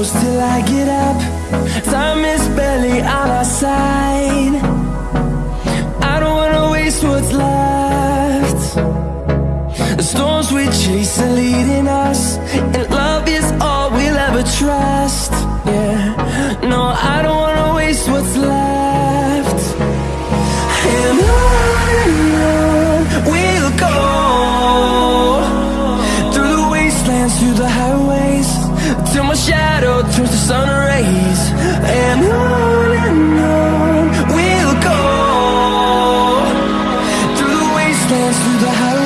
close till I get up. Time is barely on our side. I don't wanna waste what's left. The storms we chase are leading us And love wastelands, through the highways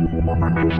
Música